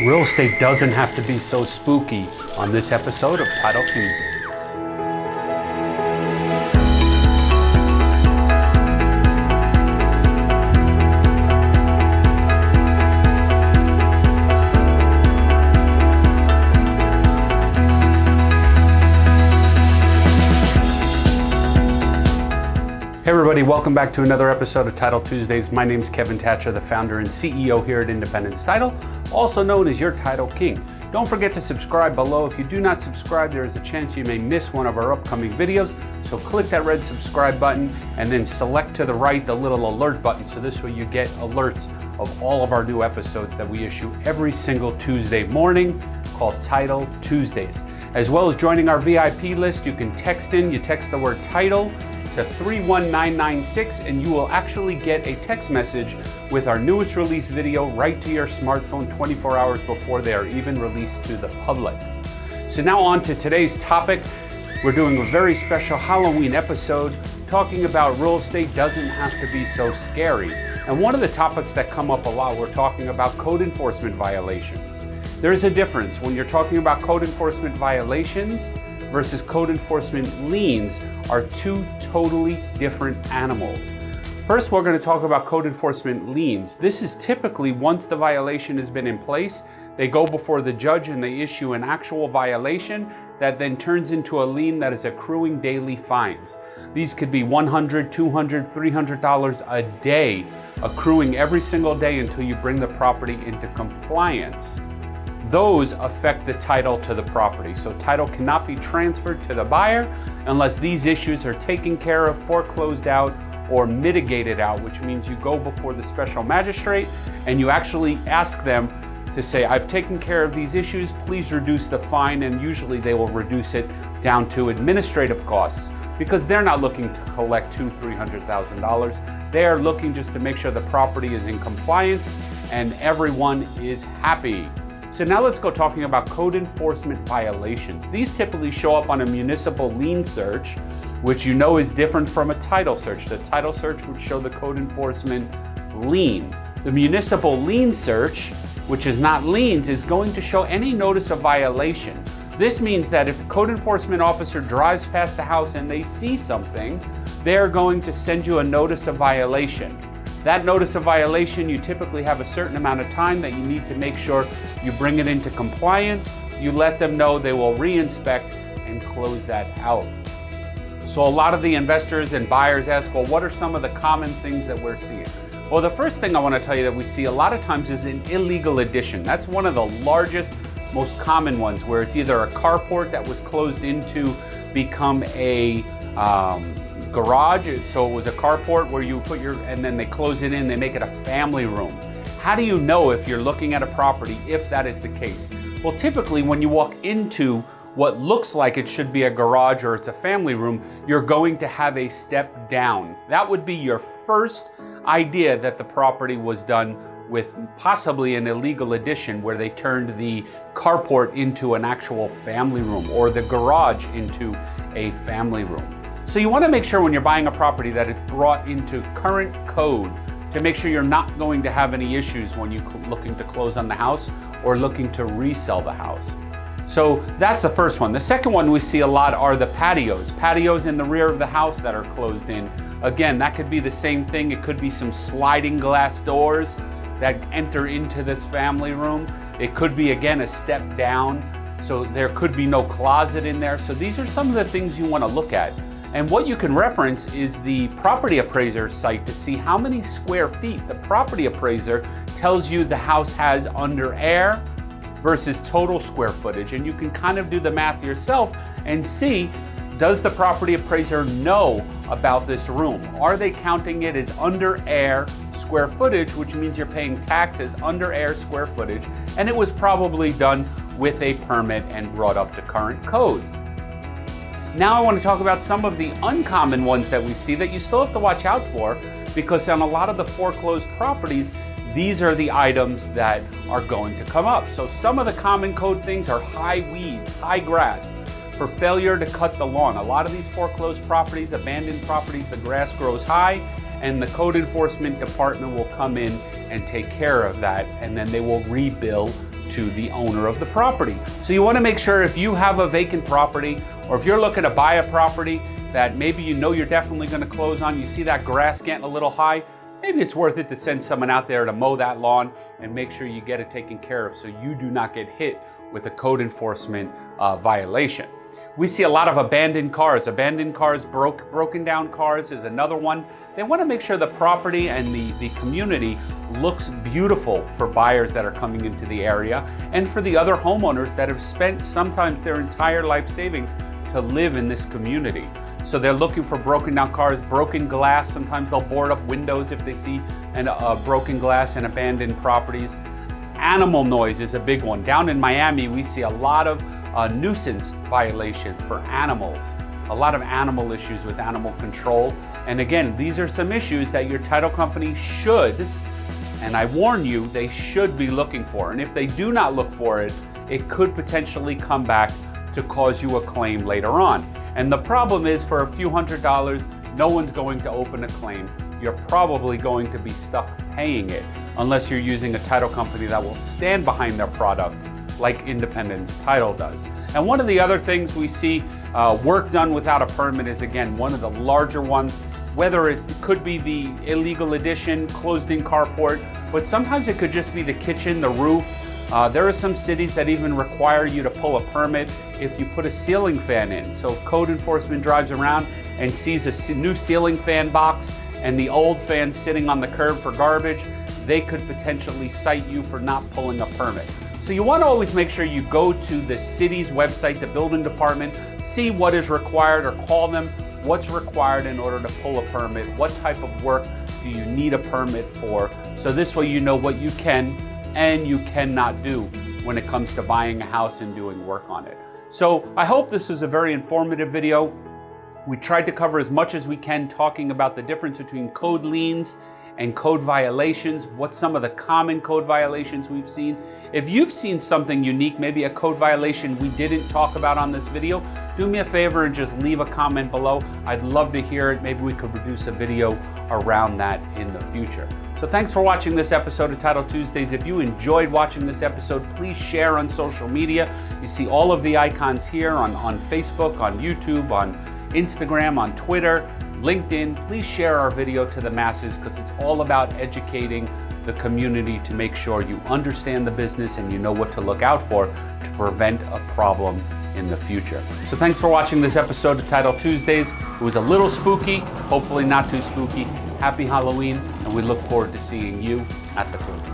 Real estate doesn't have to be so spooky on this episode of Title Tuesdays. Everybody, welcome back to another episode of Title Tuesdays. My name is Kevin Thatcher, the founder and CEO here at Independence Title, also known as your Title King. Don't forget to subscribe below. If you do not subscribe, there is a chance you may miss one of our upcoming videos. So click that red subscribe button and then select to the right the little alert button. So this way you get alerts of all of our new episodes that we issue every single Tuesday morning called Title Tuesdays. As well as joining our VIP list, you can text in, you text the word title to 31996 and you will actually get a text message with our newest release video right to your smartphone 24 hours before they are even released to the public. So now on to today's topic. We're doing a very special Halloween episode talking about real estate doesn't have to be so scary. And one of the topics that come up a lot, we're talking about code enforcement violations. There's a difference when you're talking about code enforcement violations versus code enforcement liens are two totally different animals. First, we're going to talk about code enforcement liens. This is typically once the violation has been in place, they go before the judge and they issue an actual violation that then turns into a lien that is accruing daily fines. These could be $100, $200, $300 a day, accruing every single day until you bring the property into compliance those affect the title to the property. So title cannot be transferred to the buyer unless these issues are taken care of, foreclosed out, or mitigated out, which means you go before the special magistrate and you actually ask them to say, I've taken care of these issues, please reduce the fine, and usually they will reduce it down to administrative costs because they're not looking to collect two, three hundred thousand dollars. They are looking just to make sure the property is in compliance and everyone is happy. So now let's go talking about code enforcement violations. These typically show up on a municipal lien search, which you know is different from a title search. The title search would show the code enforcement lien. The municipal lien search, which is not liens, is going to show any notice of violation. This means that if a code enforcement officer drives past the house and they see something, they're going to send you a notice of violation. That notice of violation, you typically have a certain amount of time that you need to make sure you bring it into compliance. You let them know they will re-inspect and close that out. So a lot of the investors and buyers ask, well, what are some of the common things that we're seeing? Well, the first thing I want to tell you that we see a lot of times is an illegal addition. That's one of the largest, most common ones where it's either a carport that was closed into become a um, garage. So it was a carport where you put your, and then they close it in, they make it a family room. How do you know if you're looking at a property if that is the case? Well, typically when you walk into what looks like it should be a garage or it's a family room, you're going to have a step down. That would be your first idea that the property was done with possibly an illegal addition where they turned the carport into an actual family room or the garage into a family room. So you want to make sure when you're buying a property that it's brought into current code to make sure you're not going to have any issues when you're looking to close on the house or looking to resell the house. So that's the first one. The second one we see a lot are the patios. Patios in the rear of the house that are closed in. Again, that could be the same thing. It could be some sliding glass doors that enter into this family room. It could be, again, a step down. So there could be no closet in there. So these are some of the things you want to look at. And what you can reference is the property appraiser site to see how many square feet the property appraiser tells you the house has under air versus total square footage. And you can kind of do the math yourself and see, does the property appraiser know about this room? Are they counting it as under air square footage, which means you're paying taxes under air square footage, and it was probably done with a permit and brought up to current code. Now I want to talk about some of the uncommon ones that we see that you still have to watch out for because on a lot of the foreclosed properties, these are the items that are going to come up. So some of the common code things are high weeds, high grass, for failure to cut the lawn. A lot of these foreclosed properties, abandoned properties, the grass grows high and the code enforcement department will come in and take care of that and then they will rebill to the owner of the property. So you want to make sure if you have a vacant property or if you're looking to buy a property that maybe you know you're definitely going to close on, you see that grass getting a little high, maybe it's worth it to send someone out there to mow that lawn and make sure you get it taken care of so you do not get hit with a code enforcement uh, violation. We see a lot of abandoned cars. Abandoned cars, broke, broken down cars is another one. They want to make sure the property and the, the community looks beautiful for buyers that are coming into the area and for the other homeowners that have spent sometimes their entire life savings to live in this community. So they're looking for broken down cars, broken glass. Sometimes they'll board up windows if they see an, uh, broken glass and abandoned properties. Animal noise is a big one. Down in Miami, we see a lot of uh, nuisance violations for animals, a lot of animal issues with animal control. And again, these are some issues that your title company should, and I warn you, they should be looking for. And if they do not look for it, it could potentially come back to cause you a claim later on. And the problem is for a few hundred dollars, no one's going to open a claim. You're probably going to be stuck paying it unless you're using a title company that will stand behind their product like Independence Title does. And one of the other things we see uh, work done without a permit is again one of the larger ones, whether it could be the illegal addition, closed in carport, but sometimes it could just be the kitchen, the roof. Uh, there are some cities that even require you to pull a permit if you put a ceiling fan in. So code enforcement drives around and sees a new ceiling fan box and the old fan sitting on the curb for garbage, they could potentially cite you for not pulling a permit. So you want to always make sure you go to the city's website, the building department, see what is required or call them what's required in order to pull a permit, what type of work do you need a permit for. So this way you know what you can and you cannot do when it comes to buying a house and doing work on it. So I hope this was a very informative video. We tried to cover as much as we can talking about the difference between code liens and code violations, what some of the common code violations we've seen. If you've seen something unique, maybe a code violation we didn't talk about on this video, do me a favor and just leave a comment below. I'd love to hear it. Maybe we could produce a video around that in the future. So thanks for watching this episode of Title Tuesdays. If you enjoyed watching this episode, please share on social media. You see all of the icons here on, on Facebook, on YouTube, on Instagram, on Twitter. LinkedIn, please share our video to the masses because it's all about educating the community to make sure you understand the business and you know what to look out for to prevent a problem in the future. So thanks for watching this episode of Title Tuesdays. It was a little spooky, hopefully not too spooky. Happy Halloween, and we look forward to seeing you at the closing.